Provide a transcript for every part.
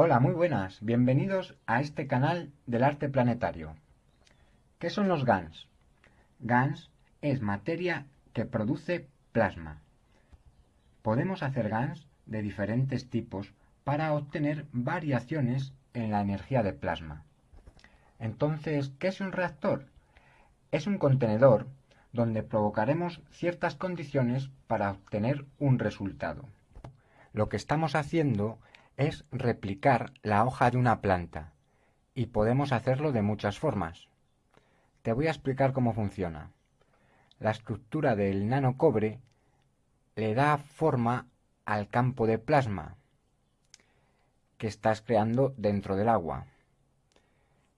Hola, muy buenas. Bienvenidos a este canal del arte planetario. ¿Qué son los GANs? GANs es materia que produce plasma. Podemos hacer GANs de diferentes tipos para obtener variaciones en la energía de plasma. Entonces, ¿qué es un reactor? Es un contenedor donde provocaremos ciertas condiciones para obtener un resultado. Lo que estamos haciendo es replicar la hoja de una planta y podemos hacerlo de muchas formas. Te voy a explicar cómo funciona. La estructura del nanocobre le da forma al campo de plasma que estás creando dentro del agua.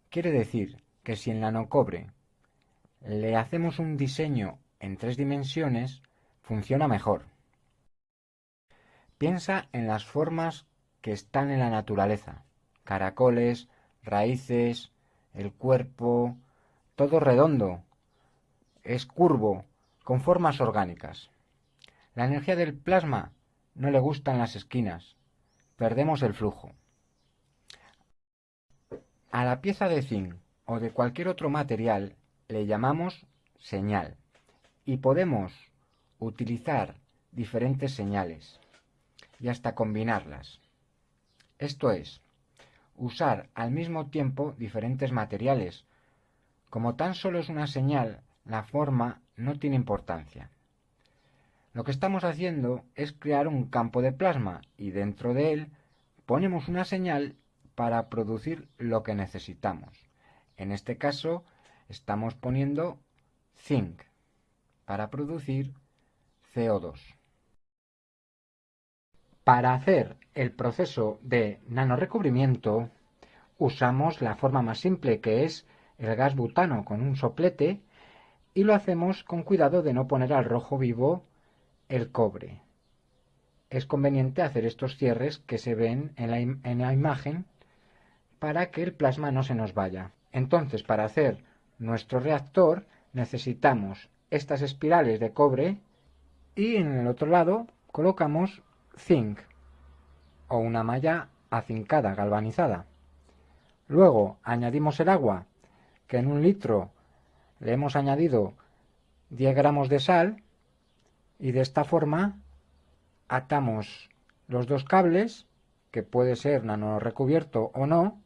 Quiere decir que si el nanocobre le hacemos un diseño en tres dimensiones, funciona mejor. Piensa en las formas que están en la naturaleza. Caracoles, raíces, el cuerpo, todo redondo, es curvo, con formas orgánicas. La energía del plasma no le gustan las esquinas, perdemos el flujo. A la pieza de zinc o de cualquier otro material le llamamos señal y podemos utilizar diferentes señales y hasta combinarlas. Esto es, usar al mismo tiempo diferentes materiales. Como tan solo es una señal, la forma no tiene importancia. Lo que estamos haciendo es crear un campo de plasma y dentro de él ponemos una señal para producir lo que necesitamos. En este caso estamos poniendo zinc para producir CO2. Para hacer el proceso de nanorecubrimiento usamos la forma más simple que es el gas butano con un soplete y lo hacemos con cuidado de no poner al rojo vivo el cobre. Es conveniente hacer estos cierres que se ven en la, en la imagen para que el plasma no se nos vaya. Entonces, para hacer nuestro reactor necesitamos estas espirales de cobre y en el otro lado colocamos zinc o una malla acincada, galvanizada. Luego añadimos el agua, que en un litro le hemos añadido 10 gramos de sal y de esta forma atamos los dos cables, que puede ser nano recubierto o no,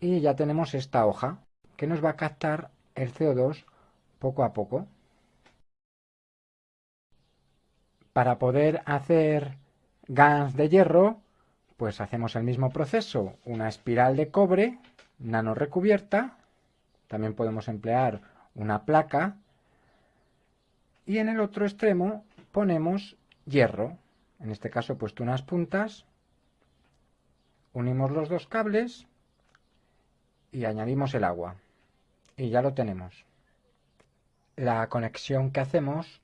y ya tenemos esta hoja que nos va a captar el CO2 poco a poco. Para poder hacer GANs de hierro, pues hacemos el mismo proceso, una espiral de cobre nano recubierta, también podemos emplear una placa, y en el otro extremo ponemos hierro, en este caso puesto unas puntas, unimos los dos cables y añadimos el agua, y ya lo tenemos. La conexión que hacemos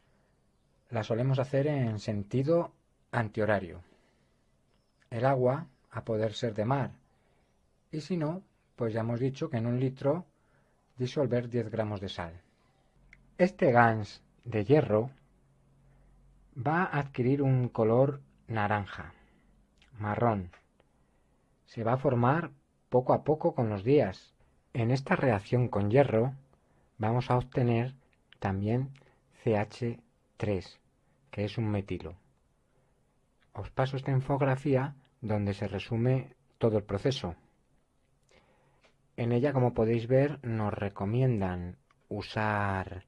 la solemos hacer en sentido antihorario. El agua, a poder ser de mar, y si no, pues ya hemos dicho que en un litro disolver 10 gramos de sal. Este GANS de hierro va a adquirir un color naranja, marrón. Se va a formar poco a poco con los días. En esta reacción con hierro vamos a obtener también CH3, que es un metilo. Os paso esta infografía donde se resume todo el proceso. En ella, como podéis ver, nos recomiendan usar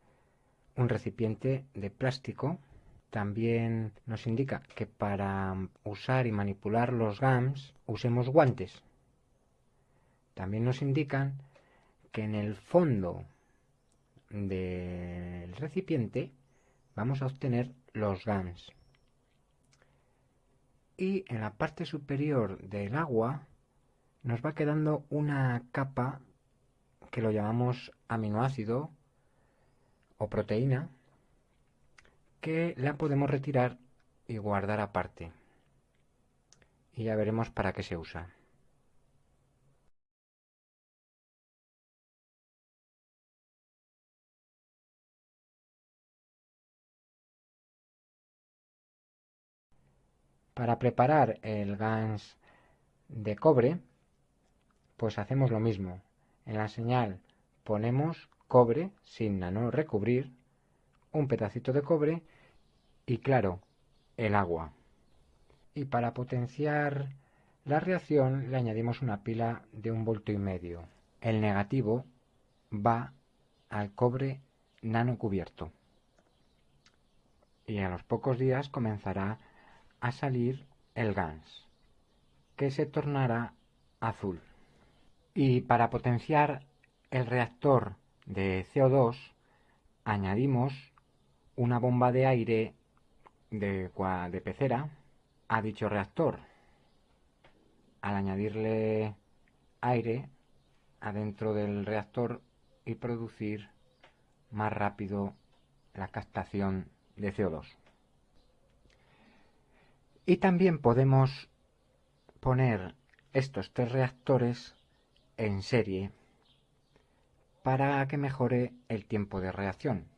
un recipiente de plástico. También nos indica que para usar y manipular los GAMS usemos guantes. También nos indican que en el fondo del recipiente vamos a obtener los GAMS. Y en la parte superior del agua nos va quedando una capa que lo llamamos aminoácido o proteína que la podemos retirar y guardar aparte. Y ya veremos para qué se usa. Para preparar el GANS de cobre, pues hacemos lo mismo. En la señal ponemos cobre sin nano recubrir, un pedacito de cobre y claro, el agua. Y para potenciar la reacción le añadimos una pila de un voltio y medio. El negativo va al cobre nano cubierto. Y a los pocos días comenzará a salir el GANS, que se tornará azul. Y para potenciar el reactor de CO2 añadimos una bomba de aire de, de pecera a dicho reactor. Al añadirle aire adentro del reactor y producir más rápido la captación de CO2. Y también podemos poner estos tres reactores en serie para que mejore el tiempo de reacción.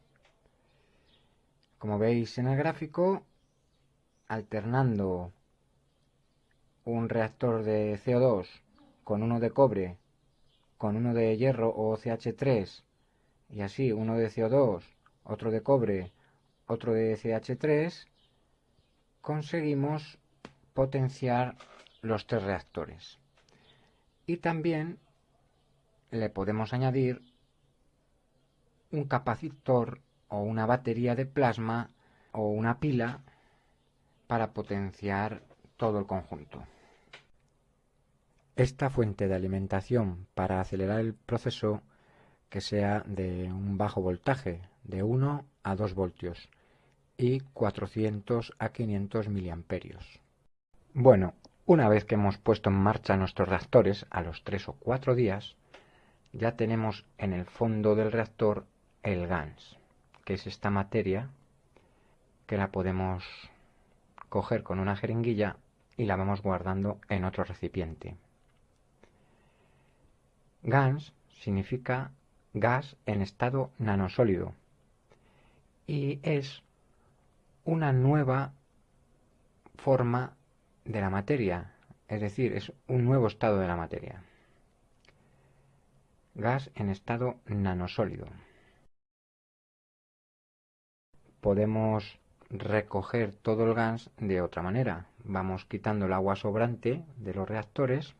Como veis en el gráfico, alternando un reactor de CO2 con uno de cobre, con uno de hierro o CH3, y así uno de CO2, otro de cobre, otro de CH3, conseguimos potenciar los tres reactores. Y también le podemos añadir un capacitor o una batería de plasma o una pila para potenciar todo el conjunto. Esta fuente de alimentación para acelerar el proceso que sea de un bajo voltaje, de 1 a 2 voltios y 400 a 500 miliamperios. Bueno, una vez que hemos puesto en marcha nuestros reactores a los 3 o 4 días, ya tenemos en el fondo del reactor el GANS, que es esta materia que la podemos coger con una jeringuilla y la vamos guardando en otro recipiente. GANS significa gas en estado nanosólido y es una nueva forma de la materia, es decir, es un nuevo estado de la materia. Gas en estado nanosólido podemos recoger todo el gas de otra manera. Vamos quitando el agua sobrante de los reactores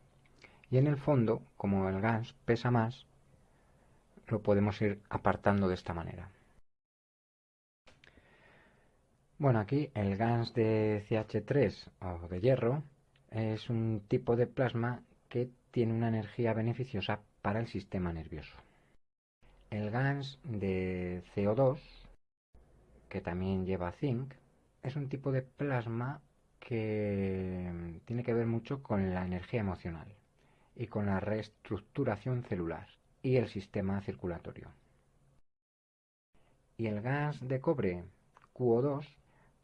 y en el fondo, como el gas pesa más, lo podemos ir apartando de esta manera. Bueno, aquí el gas de CH3 o de hierro es un tipo de plasma que tiene una energía beneficiosa para el sistema nervioso. El gas de CO2 que también lleva zinc, es un tipo de plasma que tiene que ver mucho con la energía emocional y con la reestructuración celular y el sistema circulatorio. Y el gas de cobre QO2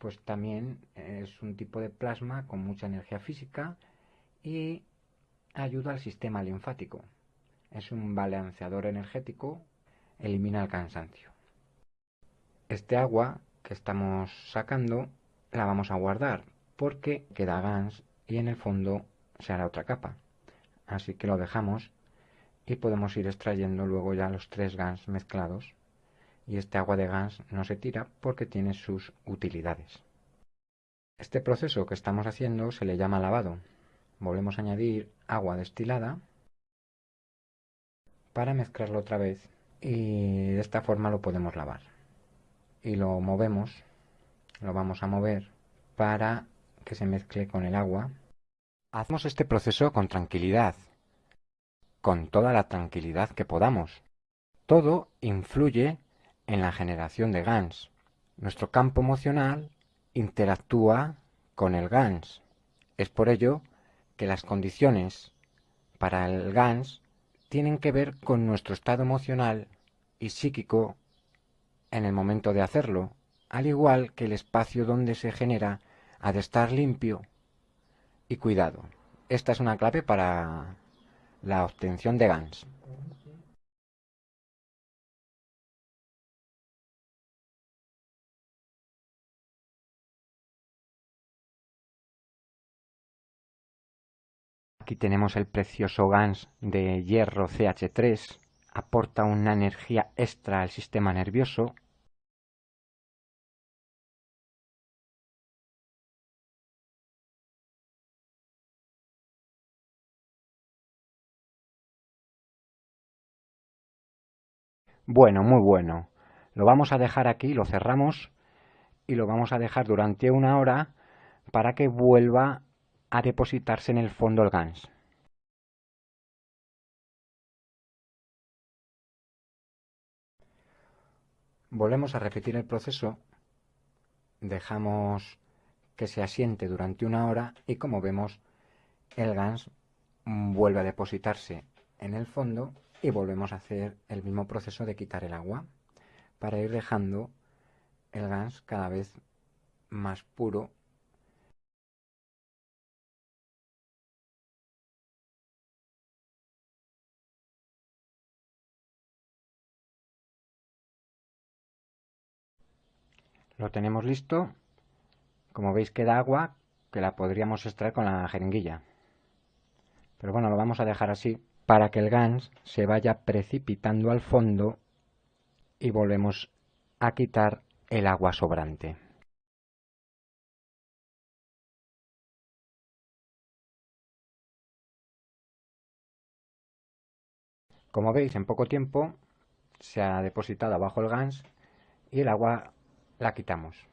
pues también es un tipo de plasma con mucha energía física y ayuda al sistema linfático. Es un balanceador energético, elimina el cansancio. Este agua que estamos sacando la vamos a guardar porque queda gas y en el fondo se hará otra capa. Así que lo dejamos y podemos ir extrayendo luego ya los tres gas mezclados y este agua de gas no se tira porque tiene sus utilidades. Este proceso que estamos haciendo se le llama lavado. Volvemos a añadir agua destilada para mezclarlo otra vez y de esta forma lo podemos lavar y lo movemos, lo vamos a mover para que se mezcle con el agua. Hacemos este proceso con tranquilidad, con toda la tranquilidad que podamos. Todo influye en la generación de GANS. Nuestro campo emocional interactúa con el GANS. Es por ello que las condiciones para el GANS tienen que ver con nuestro estado emocional y psíquico en el momento de hacerlo, al igual que el espacio donde se genera ha de estar limpio y cuidado. Esta es una clave para la obtención de GANs. Aquí tenemos el precioso GANS de hierro CH3, aporta una energía extra al sistema nervioso. Bueno, muy bueno. Lo vamos a dejar aquí, lo cerramos y lo vamos a dejar durante una hora para que vuelva a depositarse en el fondo el GANS. Volvemos a repetir el proceso, dejamos que se asiente durante una hora y como vemos el GANS vuelve a depositarse en el fondo y volvemos a hacer el mismo proceso de quitar el agua para ir dejando el GANS cada vez más puro Lo tenemos listo. Como veis queda agua que la podríamos extraer con la jeringuilla. Pero bueno, lo vamos a dejar así para que el GANS se vaya precipitando al fondo y volvemos a quitar el agua sobrante. Como veis, en poco tiempo se ha depositado abajo el GANS y el agua la quitamos.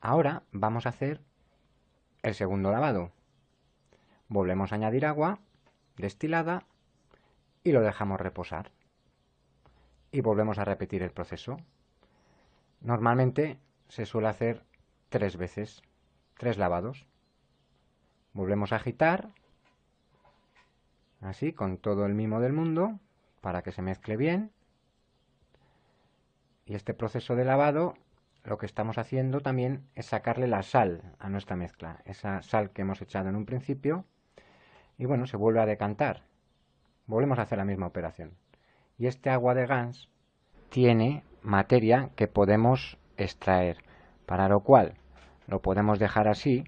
Ahora vamos a hacer el segundo lavado. Volvemos a añadir agua destilada y lo dejamos reposar. Y volvemos a repetir el proceso. Normalmente se suele hacer tres veces, tres lavados. Volvemos a agitar, así, con todo el mimo del mundo, para que se mezcle bien. Y este proceso de lavado, lo que estamos haciendo también es sacarle la sal a nuestra mezcla, esa sal que hemos echado en un principio, y bueno, se vuelve a decantar. Volvemos a hacer la misma operación. Y este agua de Gans tiene materia que podemos extraer, para lo cual lo podemos dejar así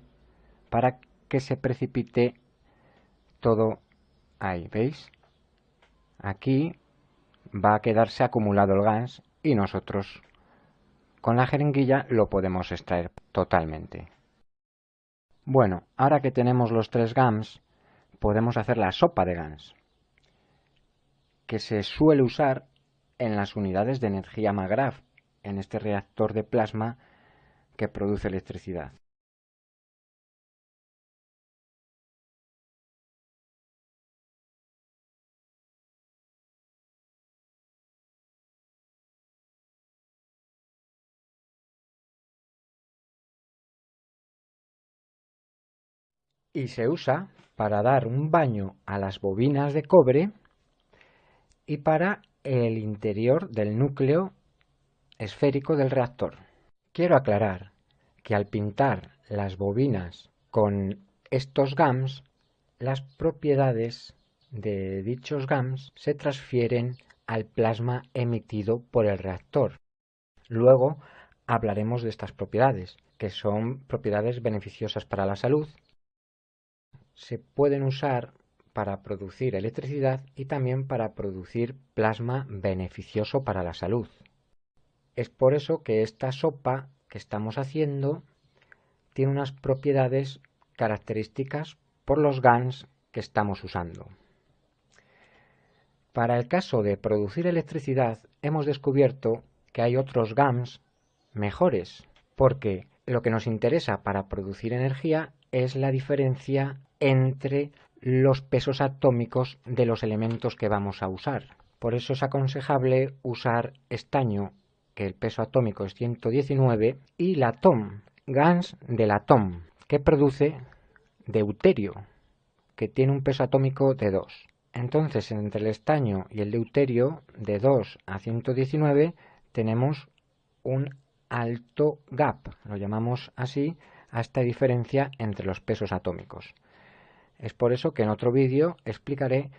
para que se precipite todo ahí, ¿veis? Aquí va a quedarse acumulado el gas y nosotros con la jeringuilla lo podemos extraer totalmente. Bueno, ahora que tenemos los tres GAMS, podemos hacer la sopa de GAMS, que se suele usar en las unidades de energía MAGRAF, en este reactor de plasma que produce electricidad. Y se usa para dar un baño a las bobinas de cobre y para el interior del núcleo esférico del reactor. Quiero aclarar que al pintar las bobinas con estos GAMS, las propiedades de dichos GAMS se transfieren al plasma emitido por el reactor. Luego hablaremos de estas propiedades, que son propiedades beneficiosas para la salud se pueden usar para producir electricidad y también para producir plasma beneficioso para la salud. Es por eso que esta sopa que estamos haciendo tiene unas propiedades características por los GANs que estamos usando. Para el caso de producir electricidad hemos descubierto que hay otros GAMS mejores, porque lo que nos interesa para producir energía es la diferencia entre los pesos atómicos de los elementos que vamos a usar. Por eso es aconsejable usar estaño, que el peso atómico es 119, y latón, GANS del latón, que produce deuterio, que tiene un peso atómico de 2. Entonces, entre el estaño y el deuterio, de 2 a 119, tenemos un alto gap, lo llamamos así, a esta diferencia entre los pesos atómicos. Es por eso que en otro vídeo explicaré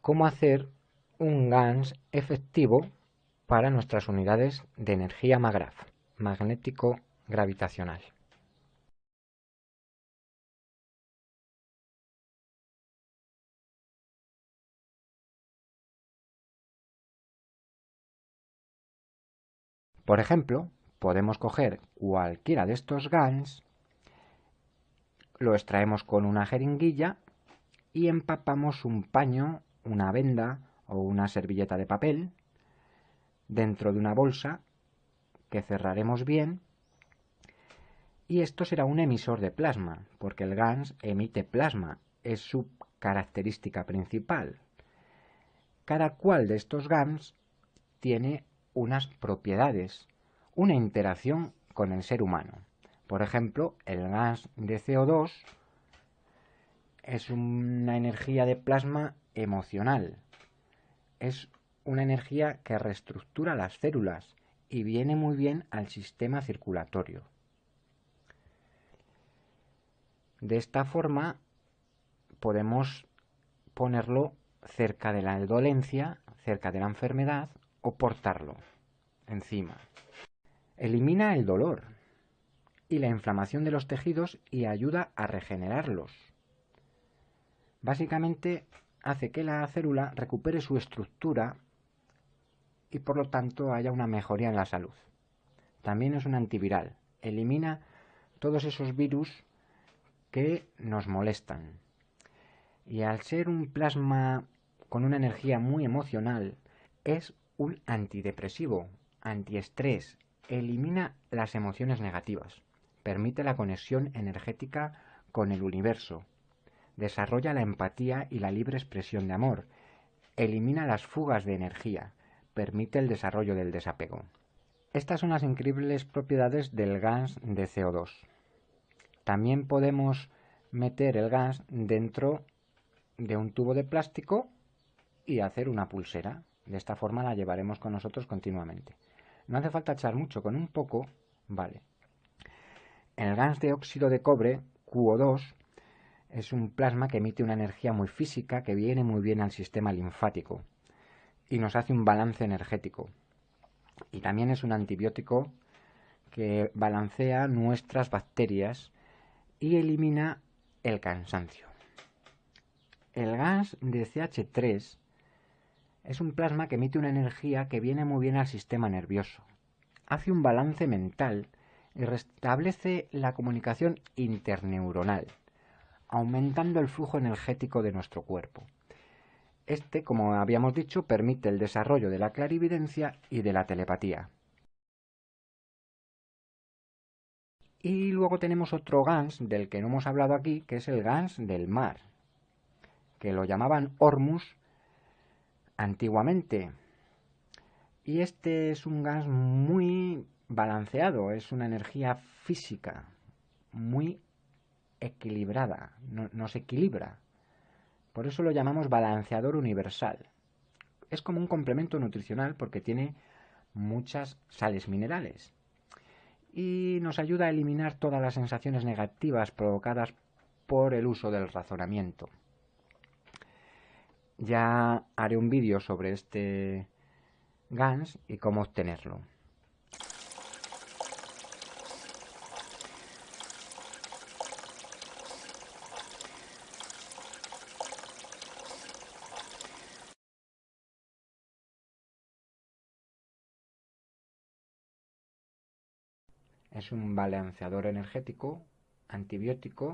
cómo hacer un GANS efectivo para nuestras unidades de energía MAGRAF, magnético gravitacional. Por ejemplo, podemos coger cualquiera de estos GANs, lo extraemos con una jeringuilla y empapamos un paño, una venda o una servilleta de papel dentro de una bolsa que cerraremos bien y esto será un emisor de plasma, porque el GANS emite plasma, es su característica principal. Cada cual de estos GANs tiene unas propiedades, una interacción con el ser humano. Por ejemplo, el gas de CO2 es una energía de plasma emocional. Es una energía que reestructura las células y viene muy bien al sistema circulatorio. De esta forma podemos ponerlo cerca de la dolencia, cerca de la enfermedad o portarlo encima. Elimina el dolor y la inflamación de los tejidos y ayuda a regenerarlos. Básicamente hace que la célula recupere su estructura y por lo tanto haya una mejoría en la salud. También es un antiviral. Elimina todos esos virus que nos molestan. Y al ser un plasma con una energía muy emocional, es un antidepresivo, antiestrés, elimina las emociones negativas, permite la conexión energética con el universo, desarrolla la empatía y la libre expresión de amor, elimina las fugas de energía, permite el desarrollo del desapego. Estas son las increíbles propiedades del gas de CO2. También podemos meter el gas dentro de un tubo de plástico y hacer una pulsera. De esta forma la llevaremos con nosotros continuamente. No hace falta echar mucho, con un poco vale. El gas de óxido de cobre, QO2, es un plasma que emite una energía muy física que viene muy bien al sistema linfático y nos hace un balance energético. Y también es un antibiótico que balancea nuestras bacterias y elimina el cansancio. El gas de CH3 es un plasma que emite una energía que viene muy bien al sistema nervioso. Hace un balance mental y restablece la comunicación interneuronal, aumentando el flujo energético de nuestro cuerpo. Este, como habíamos dicho, permite el desarrollo de la clarividencia y de la telepatía. Y luego tenemos otro GANS del que no hemos hablado aquí, que es el GANS del mar, que lo llamaban Hormus antiguamente. Y este es un gas muy balanceado, es una energía física muy equilibrada, no, se equilibra. Por eso lo llamamos balanceador universal. Es como un complemento nutricional porque tiene muchas sales minerales y nos ayuda a eliminar todas las sensaciones negativas provocadas por el uso del razonamiento. Ya haré un vídeo sobre este GANS y cómo obtenerlo. Es un balanceador energético, antibiótico